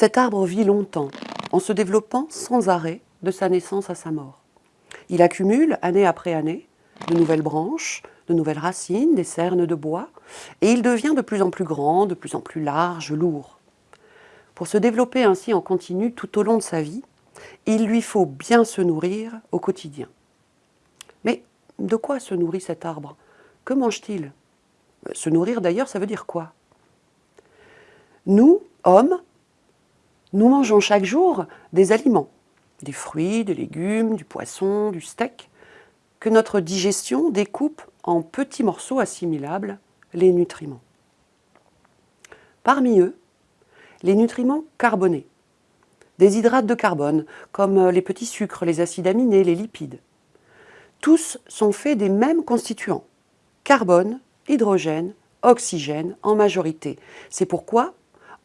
Cet arbre vit longtemps, en se développant sans arrêt de sa naissance à sa mort. Il accumule, année après année, de nouvelles branches, de nouvelles racines, des cernes de bois, et il devient de plus en plus grand, de plus en plus large, lourd. Pour se développer ainsi en continu tout au long de sa vie, il lui faut bien se nourrir au quotidien. Mais de quoi se nourrit cet arbre? Que mange-t-il? Se nourrir d'ailleurs, ça veut dire quoi? Nous, hommes, nous mangeons chaque jour des aliments, des fruits, des légumes, du poisson, du steak, que notre digestion découpe en petits morceaux assimilables, les nutriments. Parmi eux, les nutriments carbonés, des hydrates de carbone, comme les petits sucres, les acides aminés, les lipides. Tous sont faits des mêmes constituants, carbone, hydrogène, oxygène en majorité. C'est pourquoi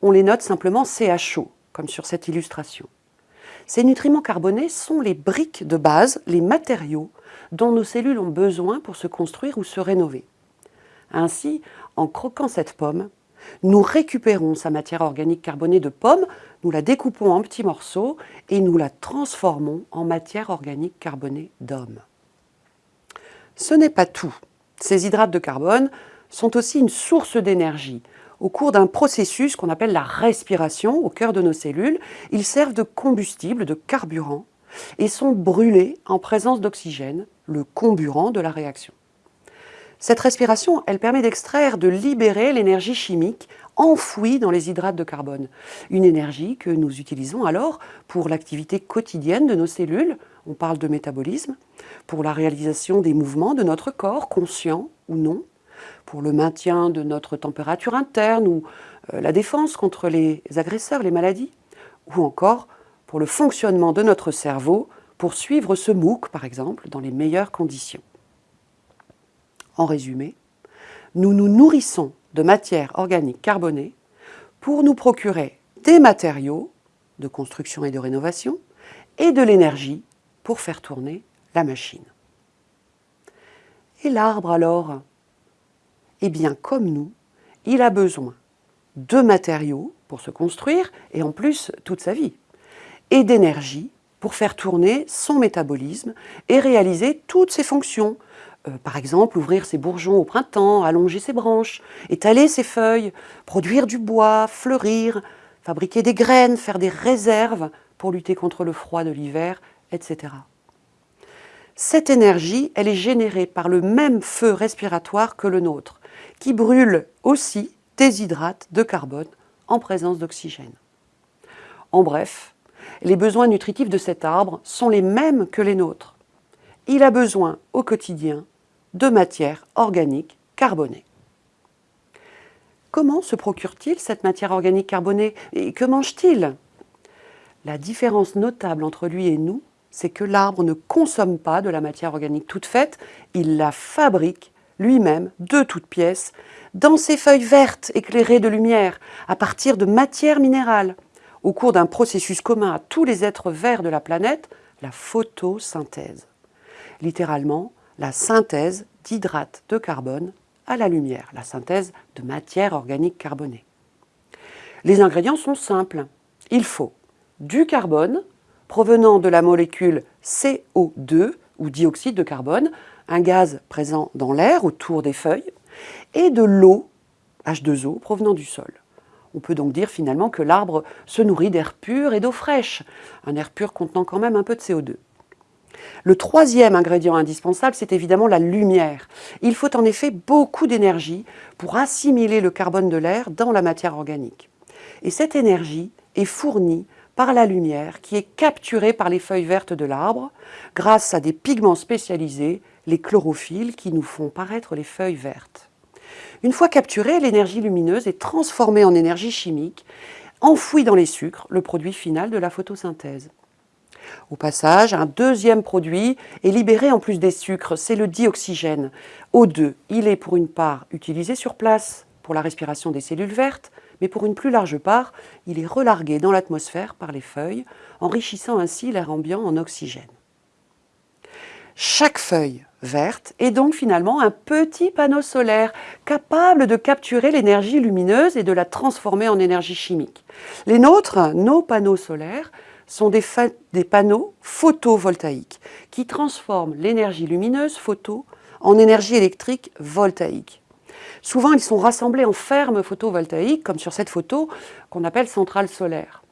on les note simplement CHO, comme sur cette illustration. Ces nutriments carbonés sont les briques de base, les matériaux dont nos cellules ont besoin pour se construire ou se rénover. Ainsi, en croquant cette pomme, nous récupérons sa matière organique carbonée de pomme, nous la découpons en petits morceaux et nous la transformons en matière organique carbonée d'homme. Ce n'est pas tout. Ces hydrates de carbone sont aussi une source d'énergie. Au cours d'un processus qu'on appelle la respiration au cœur de nos cellules, ils servent de combustible, de carburant, et sont brûlés en présence d'oxygène, le comburant de la réaction. Cette respiration, elle permet d'extraire, de libérer l'énergie chimique enfouie dans les hydrates de carbone. Une énergie que nous utilisons alors pour l'activité quotidienne de nos cellules, on parle de métabolisme, pour la réalisation des mouvements de notre corps, conscients ou non, pour le maintien de notre température interne ou euh, la défense contre les agresseurs, les maladies, ou encore pour le fonctionnement de notre cerveau pour suivre ce MOOC, par exemple, dans les meilleures conditions. En résumé, nous nous nourrissons de matières organiques carbonées pour nous procurer des matériaux de construction et de rénovation et de l'énergie pour faire tourner la machine. Et l'arbre alors? Eh bien, comme nous, il a besoin de matériaux pour se construire et en plus toute sa vie, et d'énergie pour faire tourner son métabolisme et réaliser toutes ses fonctions, euh, par exemple, ouvrir ses bourgeons au printemps, allonger ses branches, étaler ses feuilles, produire du bois, fleurir, fabriquer des graines, faire des réserves pour lutter contre le froid de l'hiver, etc. Cette énergie, elle est générée par le même feu respiratoire que le nôtre, qui brûle aussi des hydrates de carbone en présence d'oxygène. En bref, les besoins nutritifs de cet arbre sont les mêmes que les nôtres. Il a besoin au quotidien de matière organique carbonée. Comment se procure-t-il cette matière organique carbonée et que mange-t-il? La différence notable entre lui et nous, c'est que l'arbre ne consomme pas de la matière organique toute faite, il la fabrique lui-même de toutes pièces, dans ses feuilles vertes éclairées de lumière, à partir de matières minérales, au cours d'un processus commun à tous les êtres verts de la planète, la photosynthèse. Littéralement, la synthèse d'hydrates de carbone à la lumière, la synthèse de matière organique carbonée. Les ingrédients sont simples. Il faut du carbone provenant de la molécule CO2 ou dioxyde de carbone, un gaz présent dans l'air autour des feuilles, et de l'eau, H2O, provenant du sol. On peut donc dire finalement que l'arbre se nourrit d'air pur et d'eau fraîche, un air pur contenant quand même un peu de CO2. Le troisième ingrédient indispensable, c'est évidemment la lumière. Il faut en effet beaucoup d'énergie pour assimiler le carbone de l'air dans la matière organique. Et cette énergie est fournie par la lumière qui est capturée par les feuilles vertes de l'arbre grâce à des pigments spécialisés, les chlorophylles, qui nous font paraître les feuilles vertes. Une fois capturée, l'énergie lumineuse est transformée en énergie chimique, enfouie dans les sucres, le produit final de la photosynthèse. Au passage, un deuxième produit est libéré en plus des sucres, c'est le dioxygène. O2, il est pour une part utilisé sur place pour la respiration des cellules vertes, mais pour une plus large part, il est relargué dans l'atmosphère par les feuilles, enrichissant ainsi l'air ambiant en oxygène. Chaque feuille verte est donc finalement un petit panneau solaire capable de capturer l'énergie lumineuse et de la transformer en énergie chimique. Les nôtres, nos panneaux solaires, sont des, des panneaux photovoltaïques qui transforment l'énergie lumineuse photo en énergie électrique voltaïque. Souvent, ils sont rassemblés en fermes photovoltaïques, comme sur cette photo qu'on appelle centrale solaire.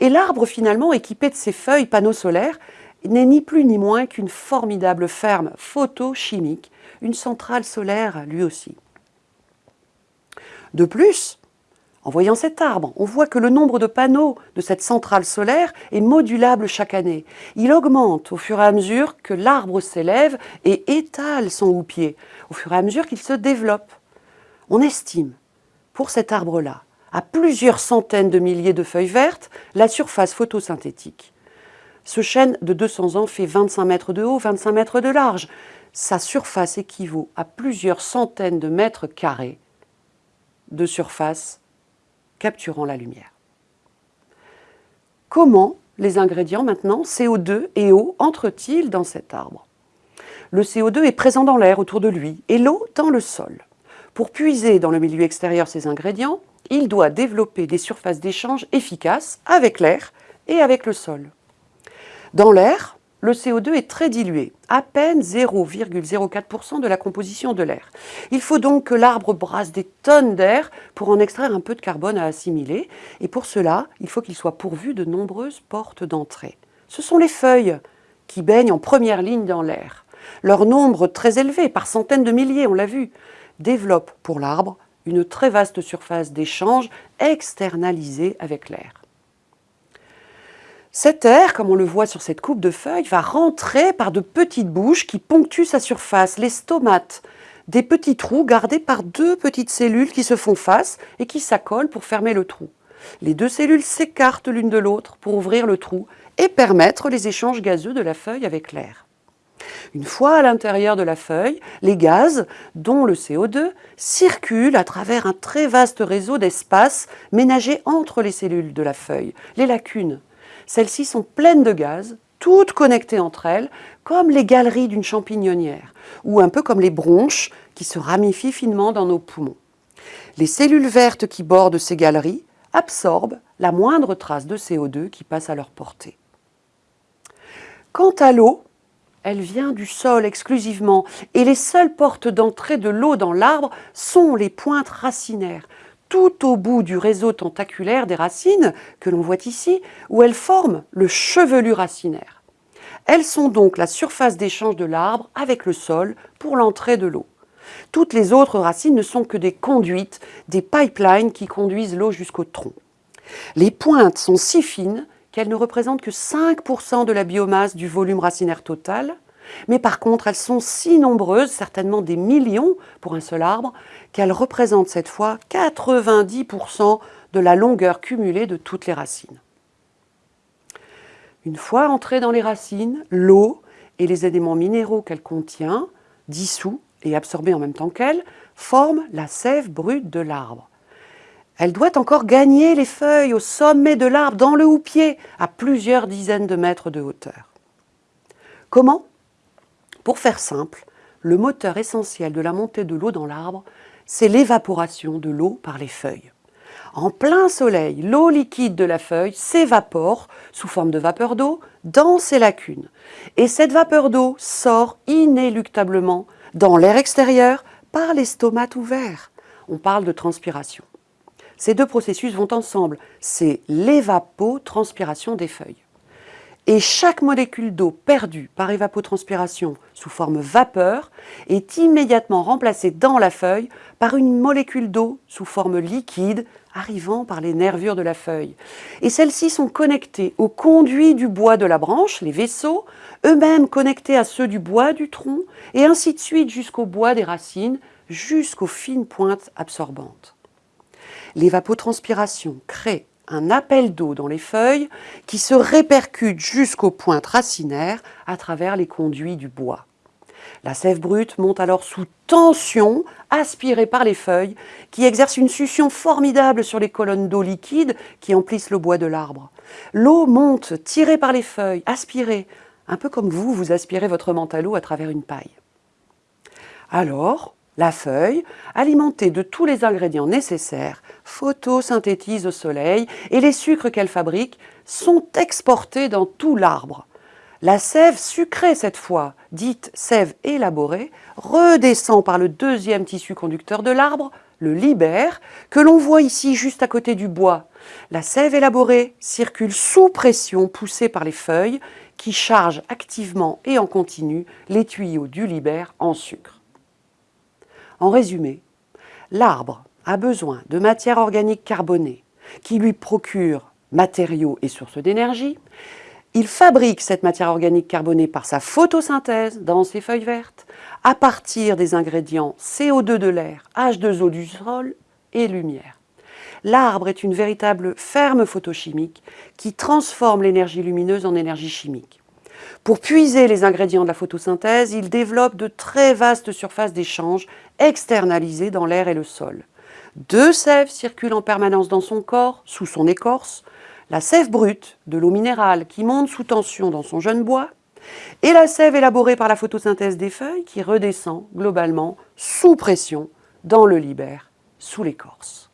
Et l'arbre, finalement, équipé de ces feuilles panneaux solaires, n'est ni plus ni moins qu'une formidable ferme photochimique, une centrale solaire lui aussi. De plus, en voyant cet arbre, on voit que le nombre de panneaux de cette centrale solaire est modulable chaque année. Il augmente au fur et à mesure que l'arbre s'élève et étale son houppier, au fur et à mesure qu'il se développe. On estime, pour cet arbre-là, à plusieurs centaines de milliers de feuilles vertes, la surface photosynthétique. Ce chêne de 200 ans fait 25 mètres de haut, 25 mètres de large. Sa surface équivaut à plusieurs centaines de mètres carrés de surface capturant la lumière. Comment les ingrédients maintenant, CO2 et eau, entrent-ils dans cet arbre? Le CO2 est présent dans l'air autour de lui et l'eau dans le sol. Pour puiser dans le milieu extérieur ces ingrédients, il doit développer des surfaces d'échange efficaces avec l'air et avec le sol. Dans l'air, le CO2 est très dilué, à peine 0,04% de la composition de l'air. Il faut donc que l'arbre brasse des tonnes d'air pour en extraire un peu de carbone à assimiler, et pour cela, il faut qu'il soit pourvu de nombreuses portes d'entrée. Ce sont les feuilles qui baignent en première ligne dans l'air. Leur nombre très élevé, par centaines de milliers, on l'a vu, développe pour l'arbre une très vaste surface d'échange externalisée avec l'air. Cet air, comme on le voit sur cette coupe de feuilles, va rentrer par de petites bouches qui ponctuent sa surface, les stomates, des petits trous gardés par deux petites cellules qui se font face et qui s'accolent pour fermer le trou. Les deux cellules s'écartent l'une de l'autre pour ouvrir le trou et permettre les échanges gazeux de la feuille avec l'air. Une fois à l'intérieur de la feuille, les gaz, dont le CO2, circulent à travers un très vaste réseau d'espaces ménagés entre les cellules de la feuille, les lacunes. Celles-ci sont pleines de gaz, toutes connectées entre elles, comme les galeries d'une champignonnière, ou un peu comme les bronches qui se ramifient finement dans nos poumons. Les cellules vertes qui bordent ces galeries absorbent la moindre trace de CO2 qui passe à leur portée. Quant à l'eau, elle vient du sol exclusivement et les seules portes d'entrée de l'eau dans l'arbre sont les pointes racinaires, tout au bout du réseau tentaculaire des racines que l'on voit ici, où elles forment le chevelu racinaire. Elles sont donc la surface d'échange de l'arbre avec le sol pour l'entrée de l'eau. Toutes les autres racines ne sont que des conduites, des pipelines qui conduisent l'eau jusqu'au tronc. Les pointes sont si fines qu'elles ne représentent que 5% de la biomasse du volume racinaire total, mais par contre elles sont si nombreuses, certainement des millions pour un seul arbre, qu'elles représentent cette fois 90% de la longueur cumulée de toutes les racines. Une fois entrée dans les racines, l'eau et les éléments minéraux qu'elle contient, dissous et absorbés en même temps qu'elle, forment la sève brute de l'arbre. Elle doit encore gagner les feuilles au sommet de l'arbre, dans le houppier, à plusieurs dizaines de mètres de hauteur. Comment? Pour faire simple, le moteur essentiel de la montée de l'eau dans l'arbre, c'est l'évaporation de l'eau par les feuilles. En plein soleil, l'eau liquide de la feuille s'évapore sous forme de vapeur d'eau dans ses lacunes. Et cette vapeur d'eau sort inéluctablement dans l'air extérieur par les ouverts. On parle de transpiration. Ces deux processus vont ensemble. C'est l'évapotranspiration des feuilles. Et chaque molécule d'eau perdue par évapotranspiration sous forme vapeur est immédiatement remplacée dans la feuille par une molécule d'eau sous forme liquide arrivant par les nervures de la feuille. Et celles-ci sont connectées aux conduits du bois de la branche, les vaisseaux, eux-mêmes connectés à ceux du bois du tronc, et ainsi de suite jusqu'au bois des racines, jusqu'aux fines pointes absorbantes. L'évapotranspiration crée un appel d'eau dans les feuilles qui se répercute jusqu'aux pointes racinaires à travers les conduits du bois. La sève brute monte alors sous tension, aspirée par les feuilles, qui exercent une succion formidable sur les colonnes d'eau liquide qui emplissent le bois de l'arbre. L'eau monte, tirée par les feuilles, aspirée, un peu comme vous, vous aspirez votre mental à travers une paille. Alors, la feuille, alimentée de tous les ingrédients nécessaires, photosynthétise au soleil et les sucres qu'elle fabrique sont exportés dans tout l'arbre. La sève sucrée cette fois, dite sève élaborée, redescend par le deuxième tissu conducteur de l'arbre, le libère, que l'on voit ici juste à côté du bois. La sève élaborée circule sous pression poussée par les feuilles qui chargent activement et en continu les tuyaux du libère en sucre. En résumé, l'arbre a besoin de matière organique carbonée qui lui procure matériaux et sources d'énergie. Il fabrique cette matière organique carbonée par sa photosynthèse dans ses feuilles vertes à partir des ingrédients CO2 de l'air, H2O du sol et lumière. L'arbre est une véritable ferme photochimique qui transforme l'énergie lumineuse en énergie chimique. Pour puiser les ingrédients de la photosynthèse, il développe de très vastes surfaces d'échange externalisées dans l'air et le sol. Deux sèves circulent en permanence dans son corps, sous son écorce, la sève brute de l'eau minérale qui monte sous tension dans son jeune bois, et la sève élaborée par la photosynthèse des feuilles qui redescend globalement sous pression dans le libère, sous l'écorce.